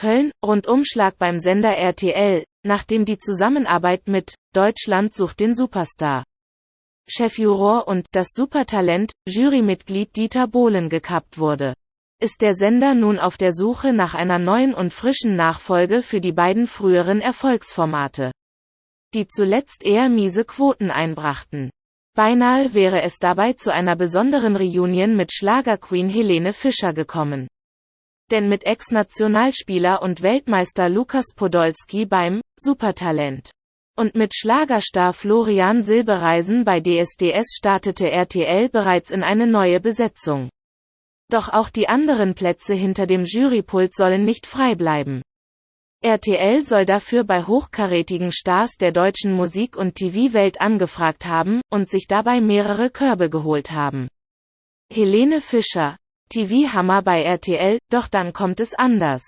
Köln, Rundumschlag beim Sender RTL, nachdem die Zusammenarbeit mit Deutschland sucht den Superstar Chefjuror und das Supertalent Jurymitglied Dieter Bohlen gekappt wurde. Ist der Sender nun auf der Suche nach einer neuen und frischen Nachfolge für die beiden früheren Erfolgsformate, die zuletzt eher miese Quoten einbrachten. Beinahe wäre es dabei zu einer besonderen Reunion mit Schlagerqueen Helene Fischer gekommen. Denn mit Ex-Nationalspieler und Weltmeister Lukas Podolski beim Supertalent und mit Schlagerstar Florian Silbereisen bei DSDS startete RTL bereits in eine neue Besetzung. Doch auch die anderen Plätze hinter dem Jurypult sollen nicht frei bleiben. RTL soll dafür bei hochkarätigen Stars der deutschen Musik- und TV-Welt angefragt haben und sich dabei mehrere Körbe geholt haben. Helene Fischer, TV-Hammer bei RTL, doch dann kommt es anders.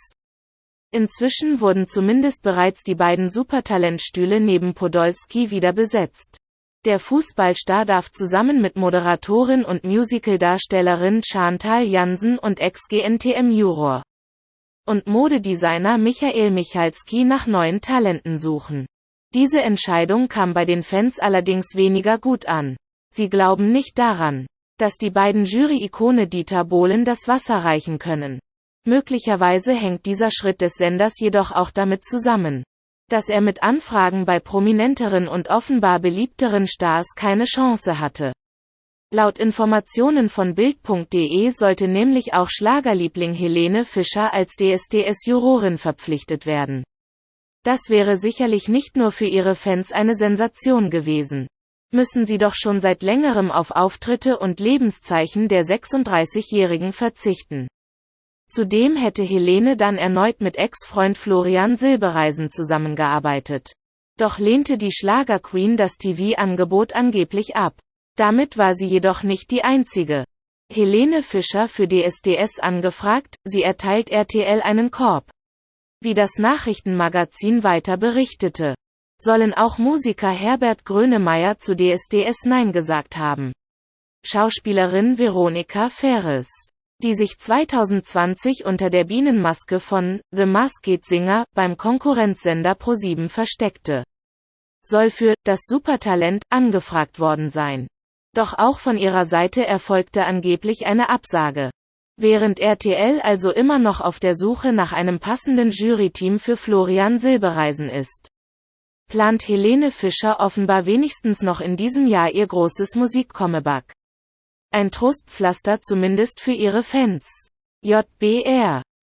Inzwischen wurden zumindest bereits die beiden Supertalentstühle neben Podolski wieder besetzt. Der Fußballstar darf zusammen mit Moderatorin und Musicaldarstellerin Chantal Jansen und Ex-GNTM-Juror und Modedesigner Michael Michalski nach neuen Talenten suchen. Diese Entscheidung kam bei den Fans allerdings weniger gut an. Sie glauben nicht daran, dass die beiden Jury-Ikone Dieter Bohlen das Wasser reichen können. Möglicherweise hängt dieser Schritt des Senders jedoch auch damit zusammen, dass er mit Anfragen bei prominenteren und offenbar beliebteren Stars keine Chance hatte. Laut Informationen von Bild.de sollte nämlich auch Schlagerliebling Helene Fischer als DSDS-Jurorin verpflichtet werden. Das wäre sicherlich nicht nur für ihre Fans eine Sensation gewesen. Müssen sie doch schon seit längerem auf Auftritte und Lebenszeichen der 36-Jährigen verzichten. Zudem hätte Helene dann erneut mit Ex-Freund Florian Silbereisen zusammengearbeitet. Doch lehnte die Schlagerqueen das TV-Angebot angeblich ab. Damit war sie jedoch nicht die einzige. Helene Fischer für DSDS angefragt, sie erteilt RTL einen Korb. Wie das Nachrichtenmagazin weiter berichtete, sollen auch Musiker Herbert Grönemeyer zu DSDS Nein gesagt haben. Schauspielerin Veronika Ferres die sich 2020 unter der Bienenmaske von The Masked Singer beim Konkurrenzsender ProSieben versteckte. Soll für das Supertalent angefragt worden sein. Doch auch von ihrer Seite erfolgte angeblich eine Absage. Während RTL also immer noch auf der Suche nach einem passenden Juryteam für Florian Silbereisen ist, plant Helene Fischer offenbar wenigstens noch in diesem Jahr ihr großes Musikkommeback. Ein Trostpflaster zumindest für ihre Fans. JBR